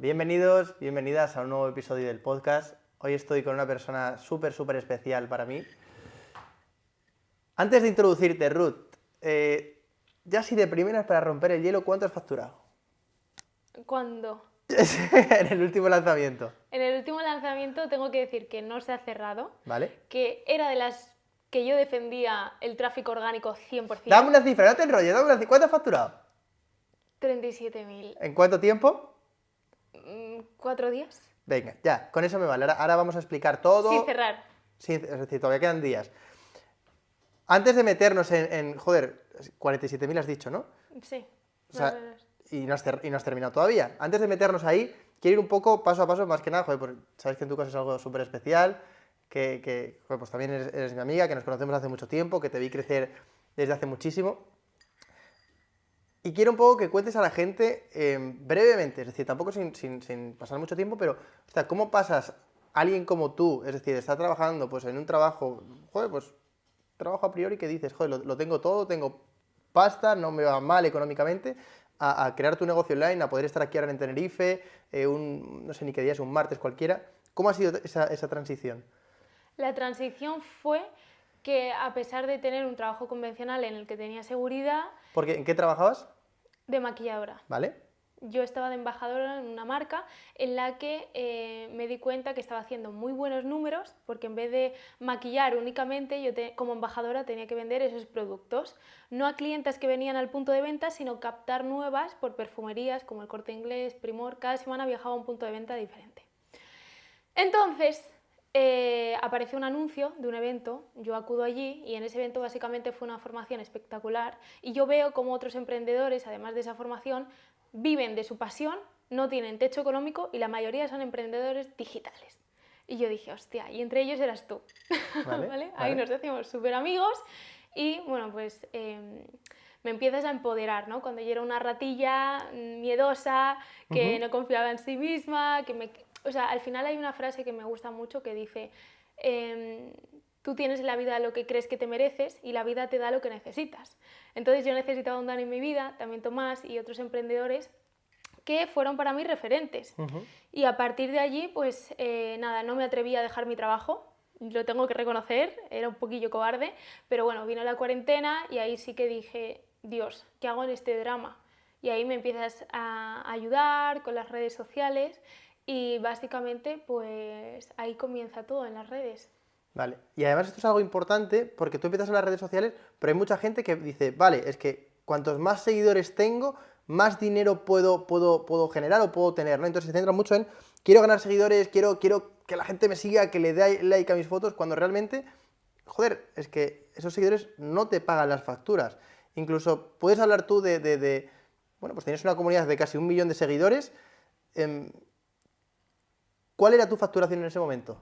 Bienvenidos, bienvenidas a un nuevo episodio del podcast. Hoy estoy con una persona súper, súper especial para mí. Antes de introducirte, Ruth, eh, ya si de primeras para romper el hielo, ¿cuánto has facturado? ¿Cuándo? en el último lanzamiento. En el último lanzamiento tengo que decir que no se ha cerrado, ¿Vale? que era de las que yo defendía el tráfico orgánico 100%. Dame una cifra, no te enrolles, dame una cifra. ¿Cuánto has facturado? 37.000. ¿En cuánto tiempo? Mm, ¿Cuatro días? Venga, ya, con eso me vale. Ahora, ahora vamos a explicar todo. Sin cerrar. Sí, es decir, todavía quedan días. Antes de meternos en, en joder, 47.000 has dicho, ¿no? Sí. O sea, y no, has y no has terminado todavía. Antes de meternos ahí, quiero ir un poco paso a paso, más que nada, joder, pues, sabes que en tu caso es algo súper especial, que, que, joder, pues también eres, eres mi amiga, que nos conocemos hace mucho tiempo, que te vi crecer desde hace muchísimo. Y quiero un poco que cuentes a la gente eh, brevemente, es decir, tampoco sin, sin- sin pasar mucho tiempo, pero, o sea, ¿cómo pasas alguien como tú, es decir, está trabajando pues en un trabajo, joder, pues trabajo a priori que dices, joder, lo, lo tengo todo, tengo pasta, no me va mal económicamente, a, a crear tu negocio online, a poder estar aquí ahora en Tenerife, eh, un, no sé ni qué día es, un martes cualquiera. ¿Cómo ha sido esa, esa transición? La transición fue que a pesar de tener un trabajo convencional en el que tenía seguridad Porque, ¿En qué trabajabas? De maquilladora, ¿Vale? yo estaba de embajadora en una marca en la que eh, me di cuenta que estaba haciendo muy buenos números porque en vez de maquillar únicamente, yo te- como embajadora tenía que vender esos productos, no a clientes que venían al punto de venta, sino captar nuevas por perfumerías como el Corte Inglés, Primor, cada semana viajaba a un punto de venta diferente. Entonces, eh, apareció un anuncio de un evento, yo acudo allí y en ese evento básicamente fue una formación espectacular y yo veo como otros emprendedores, además de esa formación, viven de su pasión, no tienen techo económico y la mayoría son emprendedores digitales. Y yo dije, hostia, y entre ellos eras tú. Vale, ¿Vale? Ahí nos decimos súper amigos y bueno, pues em, me empiezas a empoderar, ¿no? Cuando yo era una ratilla mm, miedosa, que no confiaba en sí misma, que me... O sea, al final hay una frase que me gusta mucho que dice, em, tú tienes en la vida lo que crees que te mereces y la vida te da lo que necesitas. Entonces yo necesitaba un Dan en mi vida, también Tomás y otros emprendedores que fueron para mí referentes. Y a partir de allí, pues eh, nada, no me atreví a dejar mi trabajo, lo tengo que reconocer, era un poquillo cobarde, pero bueno, vino la cuarentena y ahí sí que dije, Dios, ¿qué hago en este drama? Y ahí me empiezas a ayudar con las redes sociales y básicamente pues ahí comienza todo en las redes. Vale. Y además esto es algo importante porque tú empiezas en las redes sociales, pero hay mucha gente que dice, vale, es que cuantos más seguidores tengo, más dinero puedo, puedo, puedo generar o puedo tener, ¿no? Entonces se centra mucho en, quiero ganar seguidores, quiero, quiero que la gente me siga, que le dé like a mis fotos, cuando realmente, joder, es que esos seguidores no te pagan las facturas. Incluso puedes hablar tú de, de- de- bueno, pues tienes una comunidad de casi un millón de seguidores. em, ¿Cuál era tu facturación en ese momento?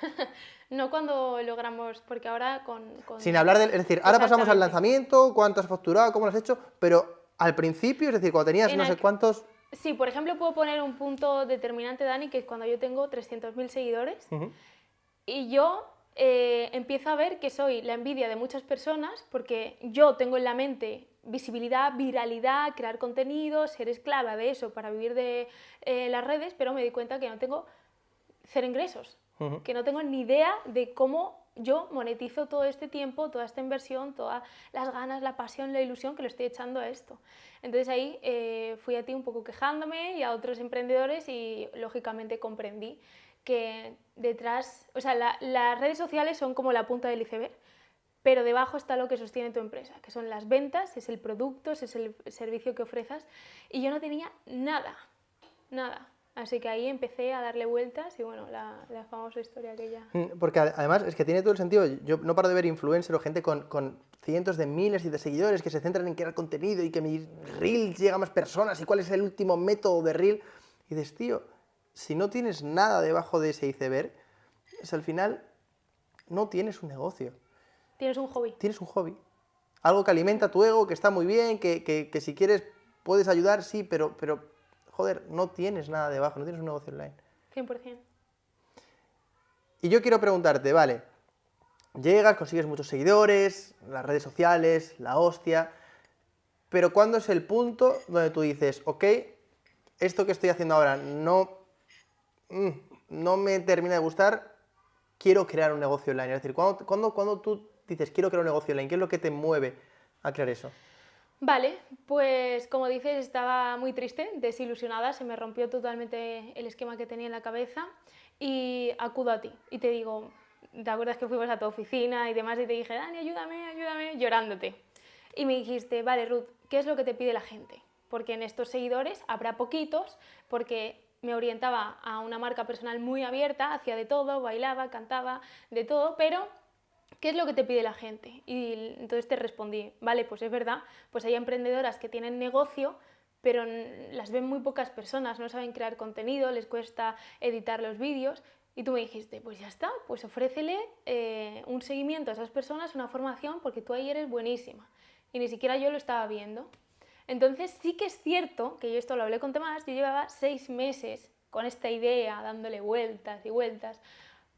No cuando logramos, porque ahora con... con- Sin hablar del. Es decir, ahora pasamos al lanzamiento, cuánto has facturado, cómo lo has hecho, pero al principio, es decir, cuando tenías En no sé cuántos. Sí, por ejemplo, puedo poner un punto determinante, Dani, que es cuando yo tengo 300.000 seguidores y yo eh, empiezo a ver que soy la envidia de muchas personas porque yo tengo en la mente visibilidad, viralidad, crear contenido, ser esclava de eso para vivir de eh, las redes, pero me di cuenta que no tengo cero ingresos, que no tengo ni idea de cómo yo monetizo todo este tiempo, toda esta inversión, todas las ganas, la pasión, la ilusión que le estoy echando a esto. Entonces ahí eh, fui a ti un poco quejándome y a otros emprendedores y lógicamente comprendí que detrás, o sea, la- las redes sociales son como la punta del iceberg, pero debajo está lo que sostiene tu empresa, que son las ventas, es el producto, es el servicio que ofreces y yo no tenía nada, nada. Así que ahí empecé a darle vueltas y bueno, la, famosa historia que ya... Mm, Porque ade- además es que tiene todo el sentido. Yo no paro de ver influencers o gente con, cientos de miles y de seguidores que se centran en crear contenido y que mi reel llega a más personas y cuál es el último método de reel. Y dices, tío, si no tienes nada debajo de ese iceberg, es al final no tienes un negocio. Tienes un hobby. tienes un hobby. Algo que alimenta tu ego, que está muy bien, que, que- que si quieres puedes ayudar, sí, pero, pero, joder, no tienes nada debajo, no tienes un negocio online. 100%. Y yo quiero preguntarte, vale, llegas, consigues muchos seguidores, las redes sociales, la hostia, pero ¿cuándo es el punto donde tú dices, ok, esto que estoy haciendo ahora no, mm, no me termina de gustar, quiero crear un negocio online. Es decir, cuando, cuando, cuando tú dices quiero crear un negocio online, ¿qué es lo que te mueve a crear eso? Vale, pues como dices, estaba muy triste, desilusionada, se me rompió totalmente el esquema que tenía en la cabeza y acudo a ti y te digo, ¿te acuerdas que fuimos a tu oficina y demás y te dije, Dani, ayúdame, ayúdame, llorándote? Y me dijiste, vale, Ruth, ¿qué es lo que te pide la gente? Porque en estos seguidores habrá poquitos, porque me orientaba a una marca personal muy abierta, hacía de todo, bailaba, cantaba, de todo, pero ¿qué es lo que te pide la gente? Y entonces te respondí, vale, pues es verdad, pues hay emprendedoras que tienen negocio, pero las ven muy pocas personas, no saben crear contenido, les cuesta editar los vídeos. Y tú me dijiste, pues ya está, pues ofrécele eh, un seguimiento a esas personas, una formación, porque tú ahí eres buenísima. Y ni siquiera yo lo estaba viendo. Entonces sí que es cierto, que yo esto lo hablé con Tomás, yo llevaba seis meses con esta idea, dándole vueltas y vueltas,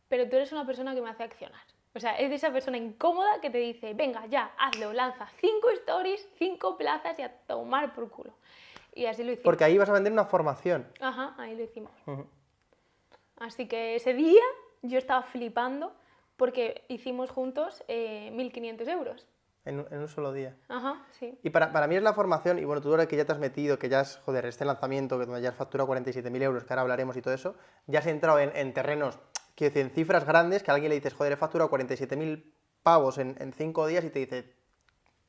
pero tú eres una persona que me hace accionar. O sea, es de esa persona incómoda que te dice, venga, ya, hazlo, lanza cinco stories, cinco plazas y a tomar por culo. Y así lo hicimos. Porque ahí vas a vender una formación. Ajá, ahí lo hicimos. Así que ese día yo estaba flipando porque hicimos juntos 1.500 eh, euros. En, un solo día. Ajá, sí. Y para, para, mí es la formación, y bueno, tú ahora que ya te has metido, que ya es, joder, este lanzamiento, que donde ya has facturado 47.000 euros, que ahora hablaremos y todo eso, ya has entrado en, en terrenos que en cifras grandes, que a alguien le dices, joder, he facturado 47.000 pavos en, en cinco días y te dice,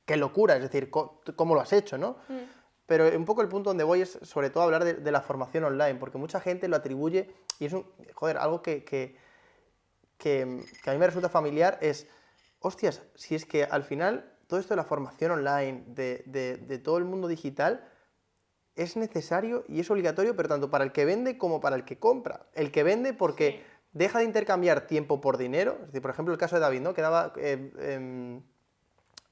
qué locura, es decir, ¿cómo, lo has hecho, no? Mm. Pero un poco el punto donde voy es sobre todo hablar de, la formación online, porque mucha gente lo atribuye, y es un, joder, algo que, que, que, a mí me resulta familiar, es, hostias, si es que al final todo esto de la formación online, de, de, de todo el mundo digital, es necesario y es obligatorio, pero tanto para el que vende como para el que compra. El que vende porque deja de intercambiar tiempo por dinero. Es decir, por ejemplo, el caso de David, ¿no? Que daba... Eh, em,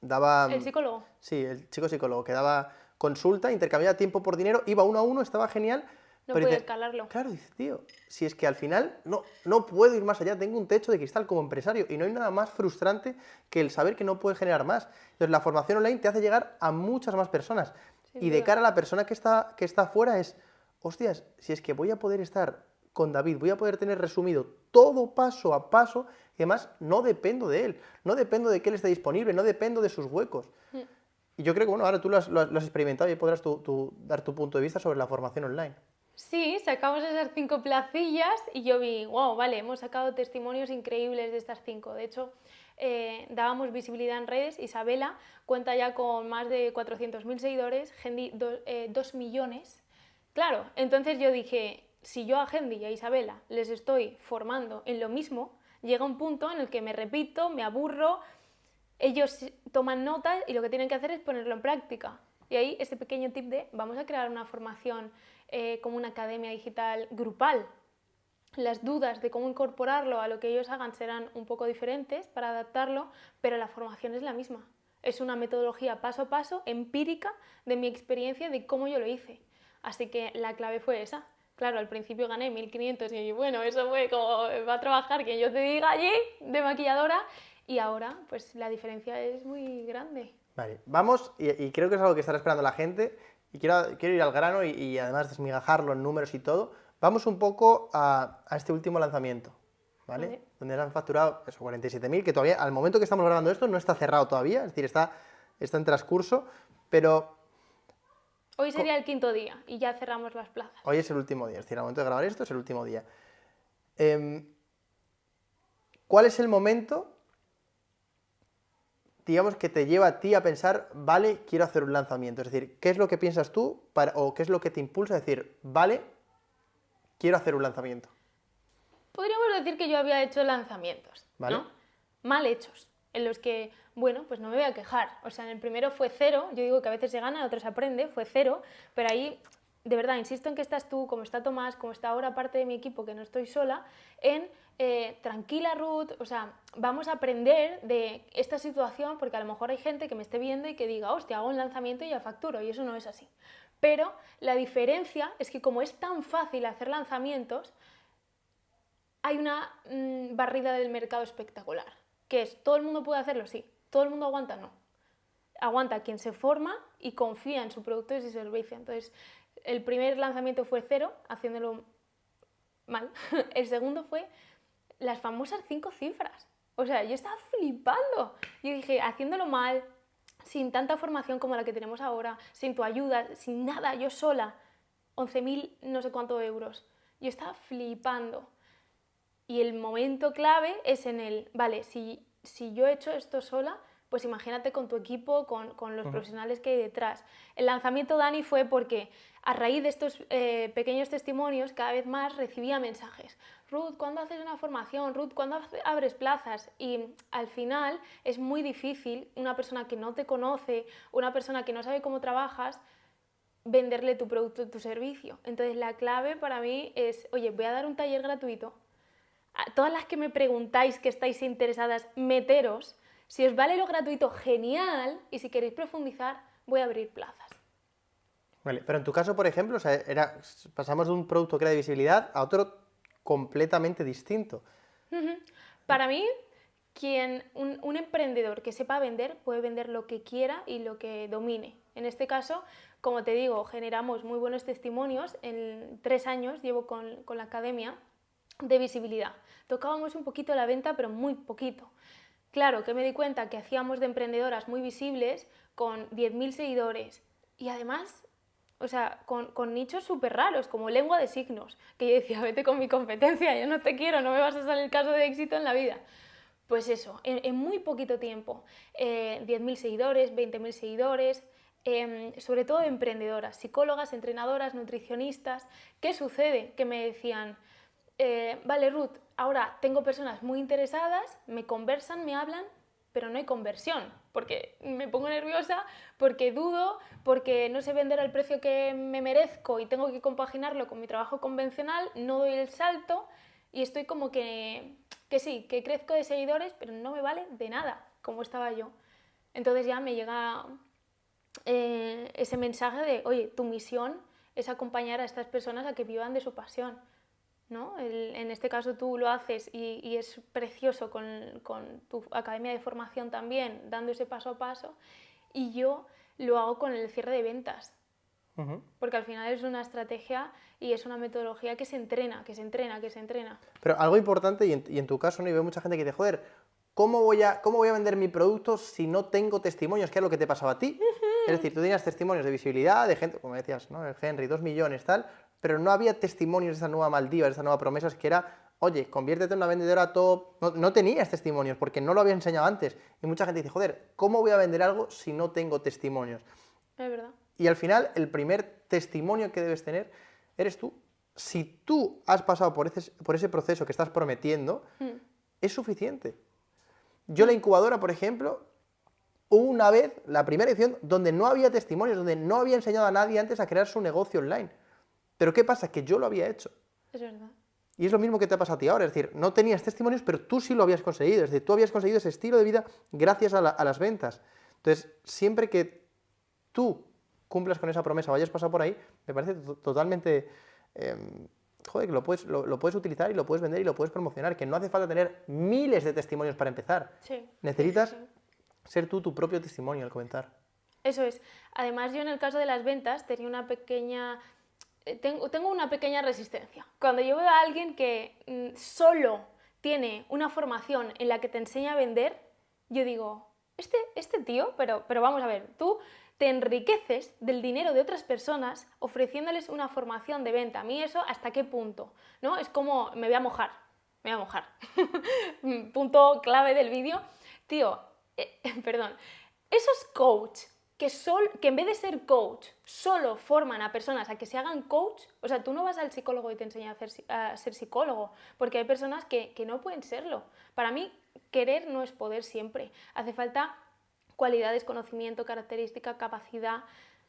daba el psicólogo. Sí, el chico psicólogo, que daba consulta, intercambiaba tiempo por dinero, iba uno a uno, estaba genial. No puede escalarlo. Claro, dice, tío, si es que al final no, no puedo ir más allá, tengo un techo de cristal como empresario y no hay nada más frustrante que el saber que no puedes generar más. Entonces, la formación online te hace llegar a muchas más personas. y de cara a la persona que está, que está afuera es, hostias, si es que voy a poder estar con David, voy a poder tener resumido todo paso a paso y además no dependo de él, no dependo de que él esté disponible, no dependo de sus huecos. Mm. Y yo creo que bueno, ahora tú lo has, experimentado y podrás dar tu punto de vista sobre la formación online. Sí, sacamos esas cinco placillas y yo vi, wow, vale, hemos sacado testimonios increíbles de estas cinco. De hecho, eh, dábamos visibilidad en redes. Isabela cuenta ya con más de 400.000 seguidores, Gendy 2 eh, millones. Claro, entonces yo dije, si yo a Hendy y a Isabela les estoy formando en lo mismo, llega un punto en el que me repito, me aburro, ellos toman nota y lo que tienen que hacer es ponerlo en práctica. Y ahí este pequeño tip de vamos a crear una formación eh, como una academia digital grupal. Las dudas de cómo incorporarlo a lo que ellos hagan serán un poco diferentes para adaptarlo, pero la formación es la misma. Es una metodología paso a paso, empírica, de mi experiencia, de cómo yo lo hice. Así que la clave fue esa, Claro, al principio gané 1.500 y bueno, eso fue como va a trabajar quien yo te diga allí de maquilladora y ahora pues la diferencia es muy grande. Vale, vamos y, creo que es algo que estará esperando la gente y quiero, quiero ir al grano y, además desmigajarlo en números y todo. Vamos un poco a, este último lanzamiento, ¿vale? Donde han facturado eso, 47.000, que todavía al momento que estamos grabando esto no está cerrado todavía, es decir, está, está en transcurso, pero Hoy sería el quinto día y ya cerramos las plazas. Hoy es el último día, es decir, al momento de grabar esto es el último día. Em, ¿Cuál es el momento, digamos, que te lleva a ti a pensar, vale, quiero hacer un lanzamiento? Es decir, ¿qué es lo que piensas tú o qué es lo que te impulsa a decir, vale, quiero hacer un lanzamiento? Podríamos decir que yo había hecho lanzamientos, ¿no? Mal hechos, en los que bueno, pues no me voy a quejar. O sea, en el primero fue cero, yo digo que a veces se gana, a otros aprende, fue cero, pero ahí, de verdad, insisto en que estás tú, como está Tomás, como está ahora parte de mi equipo, que no estoy sola, en eh, tranquila Ruth, o sea, vamos a aprender de esta situación porque a lo mejor hay gente que me esté viendo y que diga, hostia, hago un lanzamiento y ya facturo, y eso no es así. Pero la diferencia es que como es tan fácil hacer lanzamientos, hay una mm, barrida del mercado espectacular, que es, todo el mundo puede hacerlo, sí, todo el mundo aguanta, no. Aguanta quien se forma y confía en su producto y su servicio. Entonces, el primer lanzamiento fue cero, haciéndolo mal. El segundo fue las famosas cinco cifras. O sea, yo estaba flipando. Yo dije, haciéndolo mal, sin tanta formación como la que tenemos ahora, sin tu ayuda, sin nada, yo sola, 11.000 no sé cuántos euros. Yo estaba flipando. Y el momento clave es en el, vale, si, si yo he hecho esto sola, pues imagínate con tu equipo, con, con los profesionales que hay detrás. El lanzamiento Dani fue porque a raíz de estos eh, pequeños testimonios cada vez más recibía mensajes. Ruth, ¿cuándo haces una formación? Ruth, ¿cuándo abres plazas? Y al final es muy difícil una persona que no te conoce, una persona que no sabe cómo trabajas, venderle tu producto, tu servicio. Entonces la clave para mí es, oye, voy a dar un taller gratuito. A todas las que me preguntáis que estáis interesadas, meteros si os vale lo gratuito, genial, y si queréis profundizar, voy a abrir plazas. Vale, pero en tu caso, por ejemplo, era, pasamos de un producto que era de visibilidad a otro completamente distinto. Para mí, quien, un, un, emprendedor que sepa vender puede vender lo que quiera y lo que domine. En este caso, como te digo, generamos muy buenos testimonios. En tres años llevo con, con la academia de visibilidad. Tocábamos un poquito la venta, pero muy poquito. Claro, que me di cuenta que hacíamos de emprendedoras muy visibles con 10.000 seguidores y además, o sea, con, nichos súper raros, como lengua de signos, que yo decía, vete con mi competencia, yo no te quiero, no me vas a salir caso de éxito en la vida. Pues eso, en, muy poquito tiempo, 10.000 eh, seguidores, 20.000 seguidores, em, sobre todo emprendedoras, psicólogas, entrenadoras, nutricionistas. ¿Qué sucede? Que me decían, eh, vale Ruth, ahora tengo personas muy interesadas, me conversan, me hablan, pero no hay conversión, porque me pongo nerviosa, porque dudo, porque no sé vender al precio que me merezco y tengo que compaginarlo con mi trabajo convencional, no doy el salto y estoy como que, que sí, que crezco de seguidores, pero no me vale de nada, como estaba yo. Entonces ya me llega eh, ese mensaje de, oye, tu misión es acompañar a estas personas a que vivan de su pasión en este caso tú lo haces y, es precioso con, tu academia de formación también, dando ese paso a paso, y yo lo hago con el cierre de ventas. Porque al final es una estrategia y es una metodología que se entrena, que se entrena, que se entrena. Pero algo importante, y en, tu caso, ¿no? y veo mucha gente que dice, joder, ¿cómo voy, a, ¿cómo voy a vender mi producto si no tengo testimonios? ¿Qué es lo que te pasaba a ti? Es decir, tú tenías testimonios de visibilidad, de gente, como decías, ¿no? El Henry, dos millones, tal, pero no había testimonios de esta nueva Maldiva, de esta nueva promesa, que era, oye, conviértete en una vendedora top. No, tenías testimonios porque no lo había enseñado antes. Y mucha gente dice, joder, ¿cómo voy a vender algo si no tengo testimonios? Es verdad. Y al final, el primer testimonio que debes tener eres tú. Si tú has pasado por ese, por ese proceso que estás prometiendo, hmm. es suficiente. Yo la incubadora, por ejemplo, una vez, la primera edición, donde no había testimonios, donde no había enseñado a nadie antes a crear su negocio online. Pero ¿qué pasa? Que yo lo había hecho. Es verdad. Y es lo mismo que te ha pasado a ti ahora, es decir, no tenías testimonios, pero tú sí lo habías conseguido, es decir, tú habías conseguido ese estilo de vida gracias a, las ventas. Entonces, siempre que tú cumplas con esa promesa o hayas pasado por ahí, me parece totalmente... Em, joder, que lo puedes, lo, puedes utilizar y lo puedes vender y lo puedes promocionar, que no hace falta tener miles de testimonios para empezar. Sí. Necesitas ser tú tu propio testimonio al comentar. Eso es. Además, yo en el caso de las ventas tenía una pequeña eh, tengo, tengo una pequeña resistencia. Cuando yo veo a alguien que mm, solo tiene una formación en la que te enseña a vender, yo digo, este, este tío, pero, pero vamos a ver, tú te enriqueces del dinero de otras personas ofreciéndoles una formación de venta. A mí eso, ¿hasta qué punto? ¿No? Es como, me voy a mojar, me voy a mojar. punto clave del vídeo. Tío, eh, perdón, esos coach que, que en vez de ser coach, solo forman a personas a que se hagan coach, o sea, tú no vas al psicólogo y te enseñas a, ser psicólogo, porque hay personas que, no pueden serlo. Para mí, querer no es poder siempre. Hace falta cualidades, conocimiento, característica, capacidad.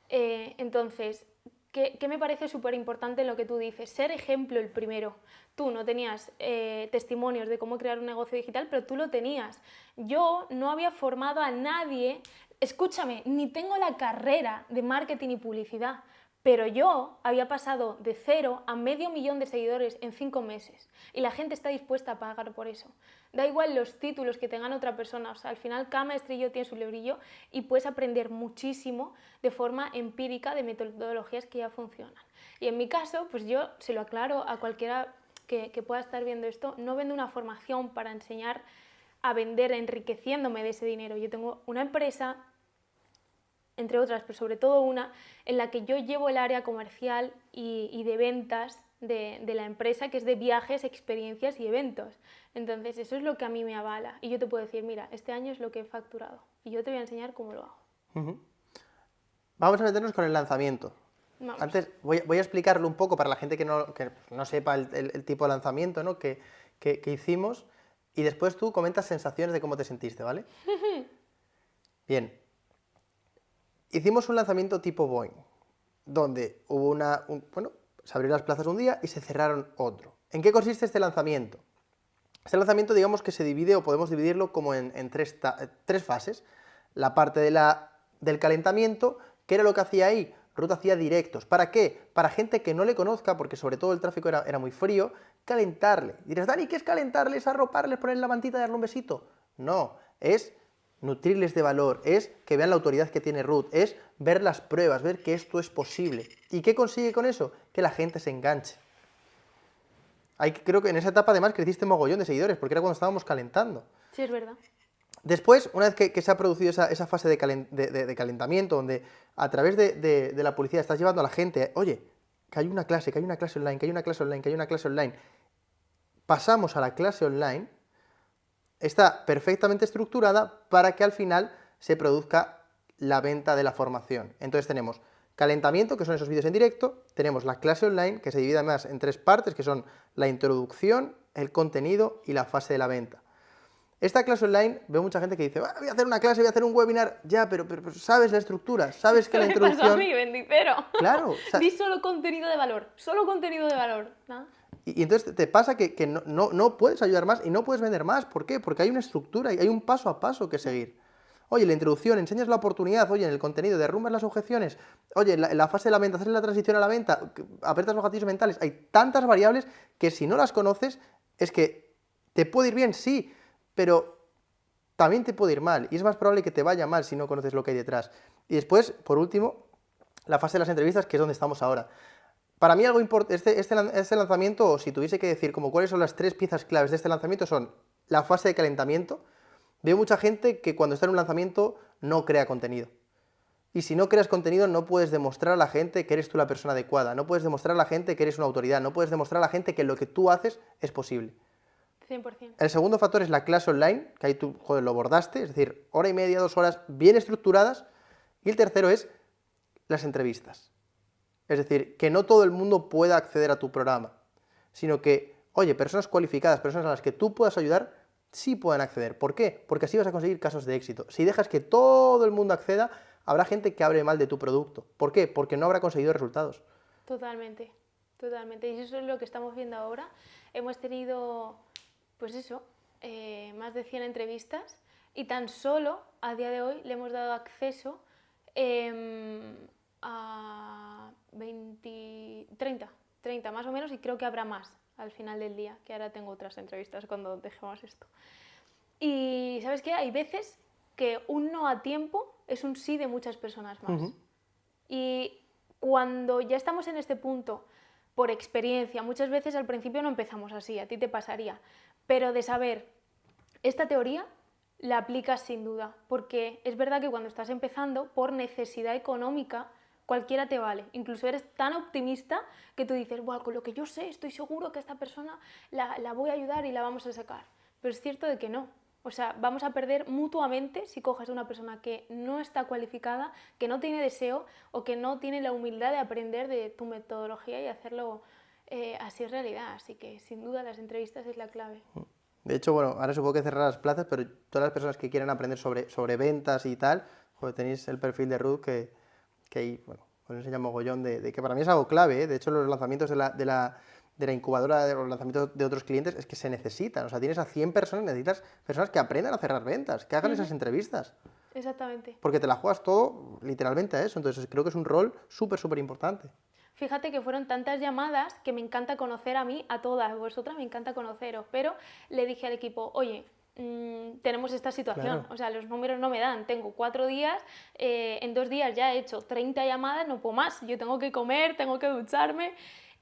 Eh, entonces, ¿qué, me parece súper importante lo que tú dices? Ser ejemplo el primero. Tú no tenías eh, testimonios de cómo crear un negocio digital, pero tú lo tenías. Yo no había formado a nadie escúchame, ni tengo la carrera de marketing y publicidad, Pero yo había pasado de cero a medio millón de seguidores en cinco meses y la gente está dispuesta a pagar por eso. Da igual los títulos que tengan otra persona, o sea, al final cada maestrillo tiene su librillo y puedes aprender muchísimo de forma empírica de metodologías que ya funcionan. Y en mi caso, pues yo se lo aclaro a cualquiera que, que pueda estar viendo esto, no vendo una formación para enseñar a vender enriqueciéndome de ese dinero. Yo tengo una empresa entre otras, pero sobre todo una, en la que yo llevo el área comercial y, de ventas de, la empresa, que es de viajes, experiencias y eventos. Entonces, eso es lo que a mí me avala. Y yo te puedo decir, mira, este año es lo que he facturado. Y yo te voy a enseñar cómo lo hago. Vamos a meternos con el lanzamiento. Antes voy, a explicarlo un poco para la gente que no, no sepa el, tipo de lanzamiento ¿no? que, que hicimos. Y después tú comentas sensaciones de cómo te sentiste, ¿vale? Bien, hicimos un lanzamiento tipo Boeing, donde hubo una, bueno, se abrieron las plazas un día y se cerraron otro. ¿En qué consiste este lanzamiento? Este lanzamiento digamos que se divide o podemos dividirlo como en, tres, tres, fases. La parte de la, del calentamiento, ¿qué era lo que hacía ahí? Ruth hacía directos. ¿Para qué? Para gente que no le conozca, porque sobre todo el tráfico era, era muy frío, calentarle. Dirás, Dani, ¿qué es calentarles, arroparles, ponerle la mantita y darle un besito? No, es nutrirles de valor, es que vean la autoridad que tiene Ruth, es ver las pruebas, ver que esto es posible. ¿Y qué consigue con eso? Que la gente se enganche. Hay, creo que en esa etapa además creciste mogollón de seguidores, porque era cuando estábamos calentando. Sí, es verdad. Después, una vez que, se ha producido esa, fase de, calentamiento, donde a través de, la publicidad estás llevando a la gente, oye, que hay una clase, que hay una clase online, que hay una clase online, que hay una clase online, pasamos a la clase online, está perfectamente estructurada para que al final se produzca la venta de la formación. Entonces tenemos calentamiento, que son esos vídeos en directo, tenemos la clase online, que se divide además en tres partes, que son la introducción, el contenido y la fase de la venta. Esta clase online, veo mucha gente que dice, voy a hacer una clase, voy a hacer un webinar, ya, pero, pero, sabes la estructura, sabes que la introducción... Pasó a mí, bendicero. Claro. Di solo contenido de valor, solo contenido de valor. Y, entonces te pasa que, no, puedes ayudar más y no puedes vender más. ¿Por qué? Porque hay una estructura y hay un paso a paso que seguir. Oye, la introducción, enseñas la oportunidad, oye, en el contenido, derrumbas las objeciones, oye, en la, fase de la venta, haces la transición a la venta, apretas los gatillos mentales. Hay tantas variables que si no las conoces, es que te puede ir bien, sí, pero también te puede ir mal. Y es más probable que te vaya mal si no conoces lo que hay detrás. Y después, por último, la fase de las entrevistas, que es donde estamos ahora. Para mí algo importante, este, este, este, lanzamiento, o si tuviese que decir como cuáles son las tres piezas claves de este lanzamiento, son la fase de calentamiento. Veo mucha gente que cuando está en un lanzamiento no crea contenido. Y si no creas contenido no puedes demostrar a la gente que eres tú la persona adecuada, no puedes demostrar a la gente que eres una autoridad, no puedes demostrar a la gente que lo que tú haces es posible. 100%. El segundo factor es la clase online, que ahí tú, joder, lo bordaste, es decir, hora y media, dos horas bien estructuradas. Y el tercero es las entrevistas. Es decir, que no todo el mundo pueda acceder a tu programa, sino que, oye, personas cualificadas, personas a las que tú puedas ayudar, sí puedan acceder. ¿Por qué? Porque así vas a conseguir casos de éxito. Si dejas que todo el mundo acceda, habrá gente que hable mal de tu producto. ¿Por qué? Porque no habrá conseguido resultados. Totalmente, totalmente. Y eso es lo que estamos viendo ahora. Hemos tenido, pues eso, eh, más de 100 entrevistas y tan solo a día de hoy le hemos dado acceso em, a 20, 30, 30 más o menos y creo que habrá más al final del día, que ahora tengo otras entrevistas cuando dejemos esto. Y sabes qué, hay veces que un no a tiempo es un sí de muchas personas más. Y cuando ya estamos en este punto, por experiencia, muchas veces al principio no empezamos así, a ti te pasaría, pero de saber, esta teoría la aplicas sin duda, porque es verdad que cuando estás empezando, por necesidad económica, cualquiera te vale. Incluso eres tan optimista que tú dices, bueno, con lo que yo sé, estoy seguro que esta persona la, la, voy a ayudar y la vamos a sacar. Pero es cierto de que no. O sea, vamos a perder mutuamente si coges a una persona que no está cualificada, que no tiene deseo o que no tiene la humildad de aprender de tu metodología y hacerlo eh, así realidad. Así que sin duda las entrevistas es la clave. De hecho, bueno, ahora supongo que cerrar las plazas, pero todas las personas que quieran aprender sobre, sobre ventas y tal, tenéis el perfil de Ruth que, que ahí, bueno, os enseña mogollón de, de, que para mí es algo clave, ¿eh? de hecho los lanzamientos de la, de la, de la incubadora, de los lanzamientos de otros clientes, es que se necesitan, o sea, tienes a 100 personas, necesitas personas que aprendan a cerrar ventas, que hagan esas entrevistas. Exactamente. Porque te la juegas todo literalmente a eso. Entonces creo que es un rol súper, súper importante. Fíjate que fueron tantas llamadas que me encanta conocer a mí, a todas vosotras, me encanta conoceros, pero le dije al equipo, oye, mm, tenemos esta situación, o sea, los números no me dan, tengo cuatro días, eh, en dos días ya he hecho 30 llamadas, no puedo más, yo tengo que comer, tengo que ducharme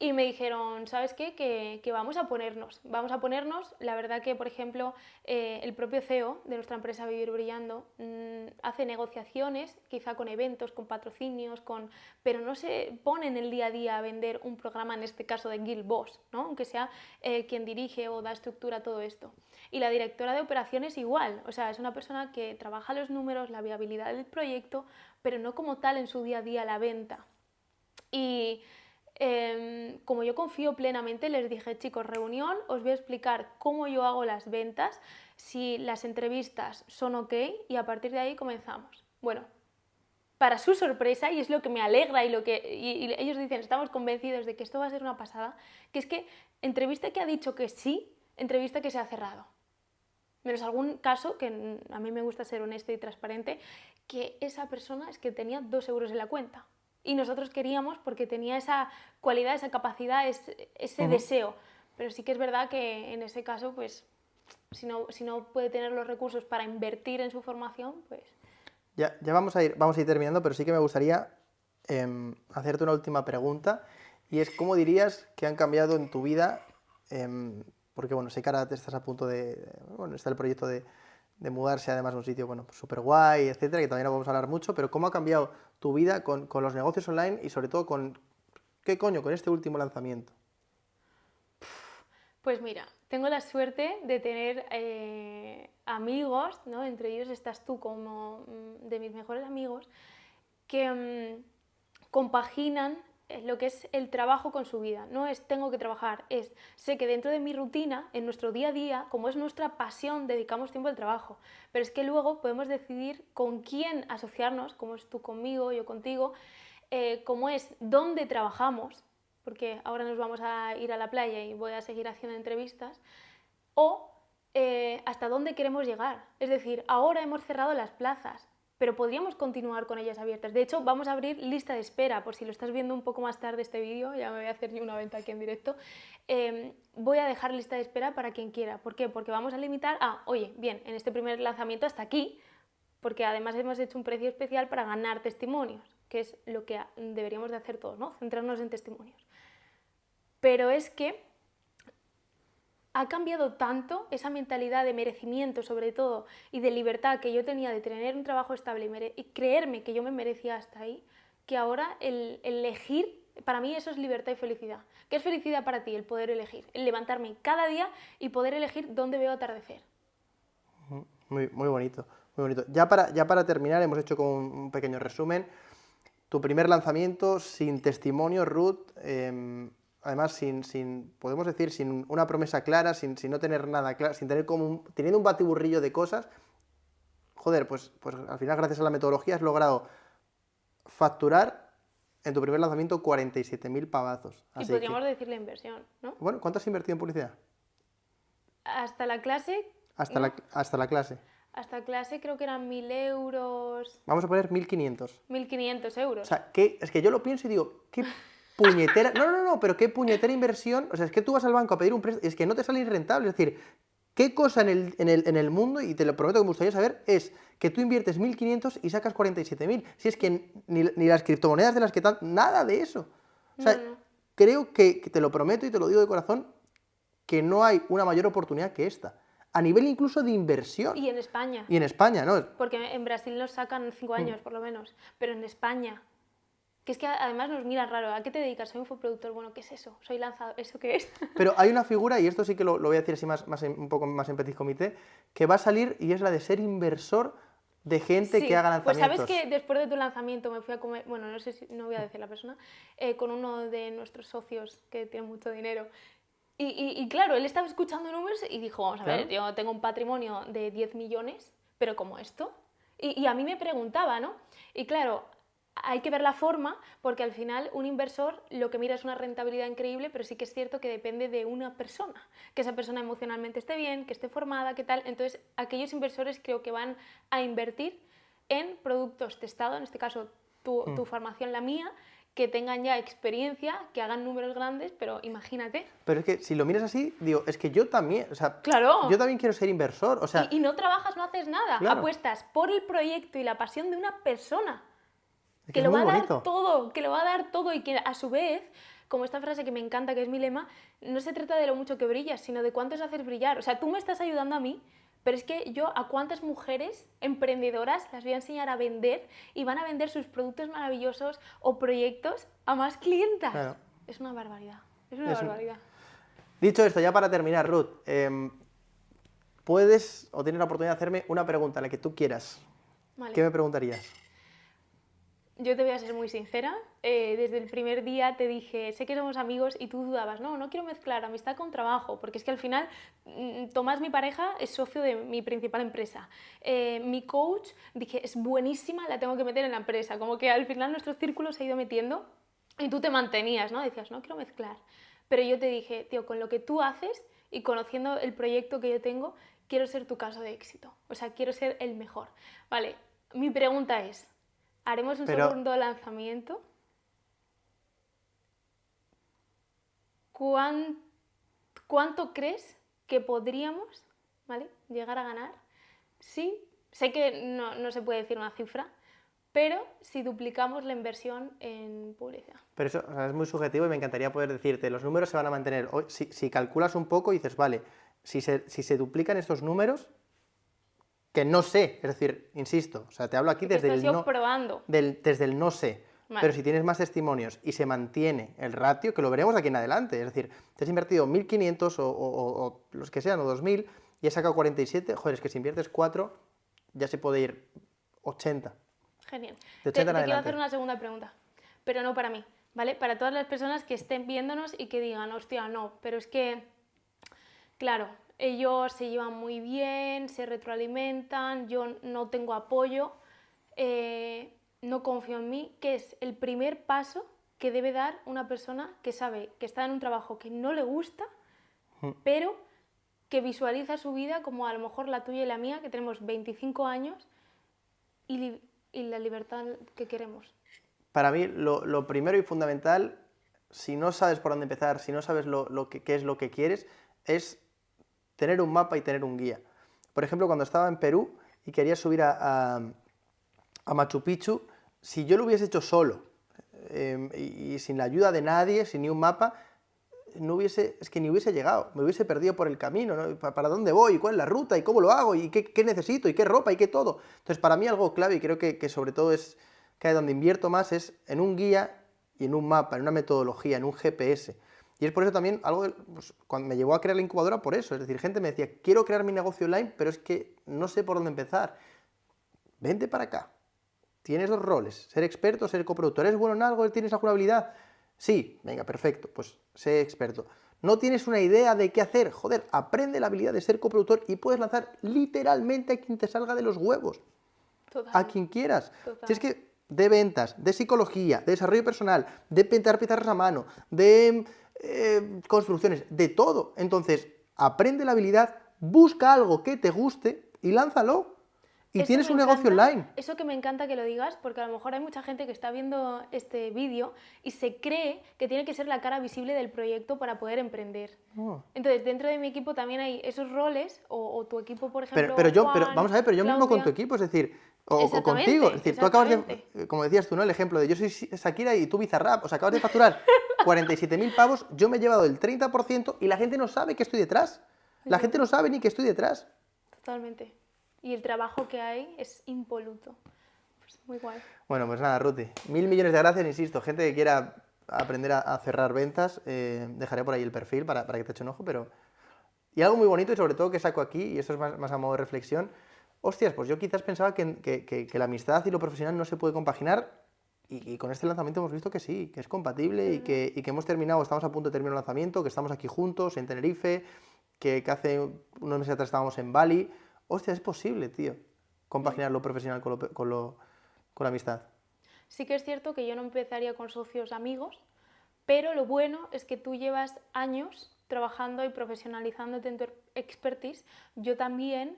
y me dijeron, ¿sabes qué? Que, vamos a ponernos, vamos a ponernos. La verdad que, por ejemplo, eh, el propio CEO de nuestra empresa Vivir Brillando mm, hace negociaciones, quizá con eventos, con patrocinios, con... pero no se pone en el día a día a vender un programa, en este caso de Guild Boss, ¿no? aunque sea eh, quien dirige o da estructura a todo esto. Y la directora de operaciones igual, o sea, es una persona que trabaja los números, la viabilidad del proyecto, pero no como tal en su día a día la venta. Y Em, como yo confío plenamente, les dije, chicos, reunión, os voy a explicar cómo yo hago las ventas, si las entrevistas son ok y a partir de ahí comenzamos. Bueno, para su sorpresa, y es lo que me alegra y lo que ellos dicen, estamos convencidos de que esto va a ser una pasada, que es que entrevista que ha dicho que sí, entrevista que se ha cerrado. Menos algún caso, que a mí me gusta ser honesto y transparente, que esa persona es que tenía dos euros en la cuenta y nosotros queríamos porque tenía esa cualidad, esa capacidad, ese, deseo. Pero sí que es verdad que en ese caso, pues, si no, si no puede tener los recursos para invertir en su formación, pues... Ya, ya vamos, a ir, vamos a ir terminando, pero sí que me gustaría em, hacerte una última pregunta y es ¿cómo dirías que han cambiado en tu vida? Em, porque bueno, sé que ahora estás a punto de, bueno, está el proyecto de, de mudarse además a un sitio, bueno, súper guay, etcétera, que también no vamos a hablar mucho, pero ¿cómo ha cambiado tu vida con, con, los negocios online y sobre todo con, ¿qué coño?, con este último lanzamiento. Pues mira, tengo la suerte de tener eh, amigos, ¿no? entre ellos estás tú como mm, de mis mejores amigos, que mm, compaginan lo que es el trabajo con su vida. No es tengo que trabajar, es sé que dentro de mi rutina, en nuestro día a día, como es nuestra pasión, dedicamos tiempo al trabajo. Pero es que luego podemos decidir con quién asociarnos, como es tú conmigo, yo contigo, eh, como es dónde trabajamos, porque ahora nos vamos a ir a la playa y voy a seguir haciendo entrevistas, o eh, hasta dónde queremos llegar. Es decir, ahora hemos cerrado las plazas, pero podríamos continuar con ellas abiertas. De hecho, vamos a abrir lista de espera, por si lo estás viendo un poco más tarde este vídeo, ya me voy a hacer una venta aquí en directo, em, voy a dejar lista de espera para quien quiera. ¿Por qué? Porque vamos a limitar a, oye, bien, en este primer lanzamiento hasta aquí, porque además hemos hecho un precio especial para ganar testimonios, que es lo que deberíamos de hacer todos, ¿no? Centrarnos en testimonios. Pero es que ha cambiado tanto esa mentalidad de merecimiento sobre todo y de libertad que yo tenía de tener un trabajo estable y, creerme que yo me merecía hasta ahí, que ahora el, elegir, para mí eso es libertad y felicidad. ¿Qué es felicidad para ti? El poder elegir, el levantarme cada día y poder elegir dónde veo atardecer. Muy, bonito, muy bonito. Ya para, ya para terminar, hemos hecho como un pequeño resumen. Tu primer lanzamiento sin testimonio, Ruth, em, además sin, sin, podemos decir, sin una promesa clara, sin, sin no tener nada claro, sin tener como teniendo un batiburrillo de cosas, joder, pues, pues al final gracias a la metodología has logrado facturar en tu primer lanzamiento 47.000 pavazos. y podríamos decir la inversión, ¿no? Bueno, ¿cuánto has invertido en publicidad? Hasta la clase... Hasta, la, hasta la clase. Hasta clase creo que eran 1.000 euros... Vamos a poner 1.500. 1.500 euros. O sea, que, es que yo lo pienso y digo, ¿qué puñetera. No, no, no, pero qué puñetera inversión. O sea, es que tú vas al banco a pedir un préstamo, es que no te sale rentable. Es decir, ¿qué cosa en el, en, el, en el, mundo, y te lo prometo que me gustaría saber, es que tú inviertes 1.500 y sacas 47.000? Si es que ni, ni, las criptomonedas de las que tal, nada de eso. O sea, creo que, te lo prometo y te lo digo de corazón, que no hay una mayor oportunidad que esta. A nivel incluso de inversión. Y en España. Y en España, ¿no? Porque en Brasil nos sacan 5 años, por lo menos. Pero en España, que es que además nos mira raro, ¿a qué te dedicas? Soy un infoproductor, bueno, ¿qué es eso? Soy lanzador, ¿eso qué es? Pero hay una figura, y esto sí que lo, voy a decir así más, más un poco más en petit comité, que va a salir y es la de ser inversor de gente que haga lanzamientos. Pues sabes que después de tu lanzamiento me fui a comer, bueno, no sé si, no voy a decir la persona, eh, con uno de nuestros socios que tiene mucho dinero. Y, y, claro, él estaba escuchando números y dijo, vamos a ver, yo tengo un patrimonio de 10 millones, pero como esto. Y, y a mí me preguntaba, ¿no? Y claro, hay que ver la forma porque al final un inversor lo que mira es una rentabilidad increíble, pero sí que es cierto que depende de una persona, que esa persona emocionalmente esté bien, que esté formada, qué tal. Entonces, aquellos inversores creo que van a invertir en productos testados, en este caso tu, tu formación, la mía, que tengan ya experiencia, que hagan números grandes, pero imagínate. Pero es que si lo miras así, digo, es que yo también, o sea, Claro. yo también quiero ser inversor, o sea, y, y no trabajas, no haces nada. Claro. Apuestas por el proyecto y la pasión de una persona que, lo va a bonito. dar todo, que lo va a dar todo y que a su vez, como esta frase que me encanta, que es mi lema, no se trata de lo mucho que brillas, sino de cuánto es hacer brillar. O sea, tú me estás ayudando a mí, pero es que yo a cuántas mujeres emprendedoras las voy a enseñar a vender y van a vender sus productos maravillosos o proyectos a más clientas. Claro. Es una barbaridad. Es una Es un- barbaridad. Dicho esto, ya para terminar, Ruth, em, puedes o tienes la oportunidad de hacerme una pregunta, la que tú quieras. Vale. ¿Qué me preguntarías? Yo te voy a ser muy sincera. eh, desde el primer día te dije, sé que somos amigos y tú dudabas, no, no quiero mezclar amistad con trabajo, porque es que al final mm, Tomás, mi pareja, es socio de mi principal empresa. Eh, mi coach, dije, es buenísima, la tengo que meter en la empresa. Como que al final nuestro círculo se ha ido metiendo y tú te mantenías, ¿no? Decías, no quiero mezclar. Pero yo te dije, tío, con lo que tú haces y conociendo el proyecto que yo tengo, quiero ser tu caso de éxito. O sea, quiero ser el mejor. Vale, mi pregunta es, ¿haremos un Pero- segundo lanzamiento? ¿Cuán- ¿Cuánto crees que podríamos ¿vale? llegar a ganar? Sí, sé que no, no se puede decir una cifra, pero si duplicamos la inversión en publicidad. Pero eso o sea, es muy subjetivo y me encantaría poder decirte, los números se van a mantener. Si, si calculas un poco y dices, vale, si se, si se duplican estos números, que no sé, es decir, insisto, o sea, te hablo aquí desde el, no, probando. del, desde el no sé. Vale. Pero si tienes más testimonios y se mantiene el ratio, que lo veremos aquí en adelante, es decir, te has invertido 1.500 o, o- los que sean, o 2.000, y has sacado 47, joder, es que si inviertes 4, ya se puede ir 80. Genial. De Te, 80 en te quiero hacer una segunda pregunta, pero no para mí, ¿vale? Para todas las personas que estén viéndonos y que digan, hostia, no, pero es que, claro, ellos se llevan muy bien, se retroalimentan, yo no tengo apoyo, eh, no confío en mí, que es el primer paso que debe dar una persona que sabe que está en un trabajo que no le gusta, pero que visualiza su vida como a lo mejor la tuya y la mía, que tenemos 25 años, y, y la libertad que queremos. Para mí, lo, lo primero y fundamental, si no sabes por dónde empezar, si no sabes lo, lo que, qué es lo que quieres, es tener un mapa y tener un guía. Por ejemplo, cuando estaba en Perú y quería subir a, a- Machu Picchu, si yo lo hubiese hecho solo eh, y, sin la ayuda de nadie, sin ni un mapa, no hubiese, es que ni hubiese llegado, me hubiese perdido por el camino, ¿no? ¿Pa- ¿Para dónde voy? ¿Cuál es la ruta? ¿Y cómo lo hago? ¿Y qué, qué necesito? ¿Y qué ropa? ¿Y qué todo? Entonces, para mí algo clave, y creo que, que sobre todo es que donde invierto más es en un guía y en un mapa, en una metodología, en un GPS. Y es por eso también algo, pues, cuando me llevó a crear la incubadora, por eso. Es decir, gente me decía, quiero crear mi negocio online, pero es que no sé por dónde empezar. Vente para acá. Tienes dos roles, ser experto, ser coproductor. ¿Eres bueno en algo? ¿Tienes alguna habilidad? Sí, venga, perfecto, pues sé experto. ¿No tienes una idea de qué hacer? Joder, aprende la habilidad de ser coproductor y puedes lanzar literalmente a quien te salga de los huevos, a quien quieras. Total. Si es que de ventas, de psicología, de desarrollo personal, de pintar pizarras a mano, de eh, construcciones, de todo. Entonces, aprende la habilidad, busca algo que te guste y lánzalo. Y Eso tienes un negocio encanta- online. Eso que me encanta que lo digas, porque a lo mejor hay mucha gente que está viendo este vídeo y se cree que tiene que ser la cara visible del proyecto para poder emprender. Oh. Entonces, dentro de mi equipo también hay esos roles, o, o tu equipo, por ejemplo. Pero, pero yo, pero Juan, vamos a ver, pero yo mismo con tu Claudia. equipo, es decir, o, contigo, es decir, tú acabas de, como decías tú, ¿no? El ejemplo de yo soy Shakira y tú Bizarrap, o sea, acabas de facturar 47.000 pavos, yo me he llevado el 30% y la gente no sabe que estoy detrás. La gente no sabe ni que estoy detrás. Totalmente. Y el trabajo que hay es impoluto. Pues muy guay. Bueno, pues nada, Ruti, mil millones de gracias, insisto, gente que quiera aprender a, a cerrar ventas, eh, dejaré por ahí el perfil para, para que te eche un ojo, pero... Y algo muy bonito y sobre todo que saco aquí, y esto es más, más a modo de reflexión, hostias, pues yo quizás pensaba que, que- la amistad y lo profesional no se puede compaginar y, con este lanzamiento hemos visto que sí, que es compatible y que, que hemos terminado, estamos a punto de terminar el lanzamiento, que estamos aquí juntos en Tenerife, que, que hace unos meses atrás estábamos en Bali. Hostia, es posible, tío, compaginar lo profesional con, lo, con, con la amistad. Sí que es cierto que yo no empezaría con socios amigos, pero lo bueno es que tú llevas años trabajando y profesionalizándote en tu expertise. Yo también,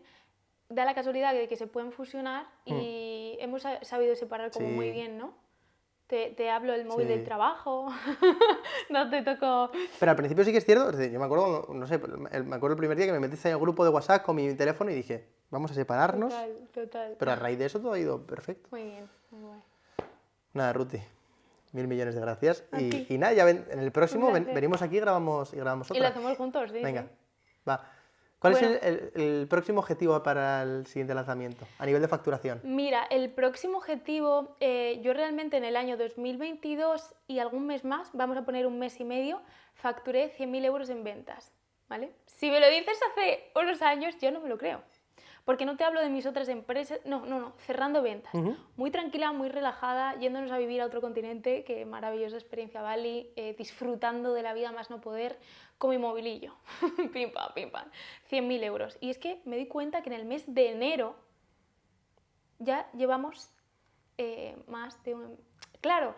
da la casualidad de que se pueden fusionar y hemos sa- sabido separar como muy Sí. bien, ¿no? Te, te hablo del móvil Sí. del trabajo, no te toco... Pero al principio sí que es cierto, es decir, yo me acuerdo, no sé, el- me acuerdo el primer día que me metiste en el grupo de WhatsApp con mi teléfono y dije, vamos a separarnos, Total, total. pero a raíz de eso todo ha ido perfecto. Muy bien, muy guay. Nada, Ruti, mil millones de gracias. Y, y nada, ya ven- en el próximo ven- venimos aquí y grabamos, y grabamos Y lo otra. hacemos juntos, sí. Venga, sí. va. ¿Cuál Bueno. es el, el- el próximo objetivo para el siguiente lanzamiento a nivel de facturación? Mira, el próximo objetivo, eh, yo realmente en el año 2022 y algún mes más, vamos a poner un mes y medio, facturé 100.000 euros en ventas, ¿vale? Si me lo dices hace unos años, yo no me lo creo. Porque no te hablo de mis otras empresas, no, no, no, cerrando ventas. Ujú. Muy tranquila, muy relajada, yéndonos a vivir a otro continente, que maravillosa experiencia Bali, eh, disfrutando de la vida más no poder, con mi movilillo. pim pam, pim pam. 100.000 euros. Y es que me di cuenta que en el mes de enero ya llevamos eh, más de un... Claro,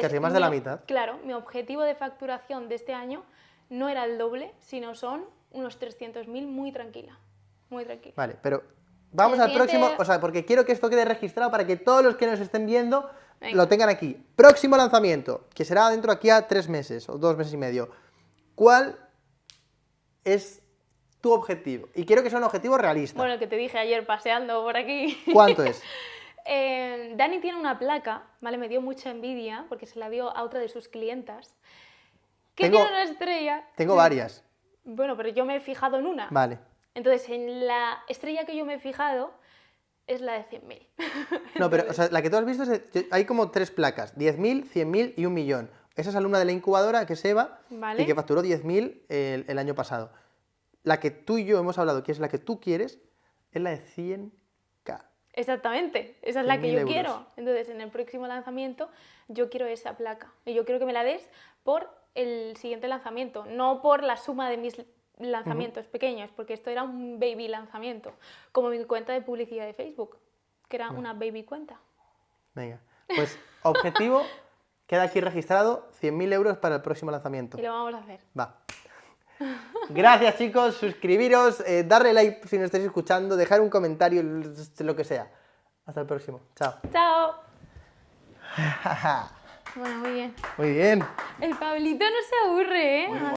casi más de la mi- mitad. Claro, mi objetivo de facturación de este año no era el doble, sino son unos 300.000 muy tranquila. Muy tranquila. Vale, pero vamos El al próximo, o sea, porque quiero que esto quede registrado para que todos los que nos estén viendo Venga. lo tengan aquí. Próximo lanzamiento, que será dentro aquí a tres meses o dos meses y medio. ¿Cuál es tu objetivo? Y quiero que sea un objetivo realista. Bueno, que te dije ayer paseando por aquí. ¿Cuánto es? Eh, Dani tiene una placa, ¿vale? Me dio mucha envidia porque se la dio a otra de sus clientas. Que Tengo- tiene una estrella. Tengo varias. Bueno, pero yo me he fijado en una. Vale. Entonces, en la estrella que yo me he fijado es la de 100.000. No, pero o sea, la que tú has visto es hay como tres placas, 10.000, 100.000 y un millón. Esa es alumna de la incubadora, que es Eva, Vale. y que facturó 10.000 el, el año pasado. La que tú y yo hemos hablado, que es la que tú quieres, es la de 100k. Exactamente, esa es la que 100.000 yo euros. quiero. Entonces, en el próximo lanzamiento, yo quiero esa placa. Y yo quiero que me la des por el siguiente lanzamiento, no por la suma de mis lanzamientos pequeños, porque esto era un baby lanzamiento, como mi cuenta de publicidad de Facebook, que era una baby cuenta. Venga, pues objetivo, queda aquí registrado, 100.000 euros para el próximo lanzamiento. Y lo vamos a hacer. Va. Gracias chicos, suscribiros, eh, darle like si nos estáis escuchando, dejar un comentario, lo que sea. Hasta el próximo. Chao. ¡Chao! Bueno, muy bien. Muy bien. El Pablito no se aburre, ¿eh?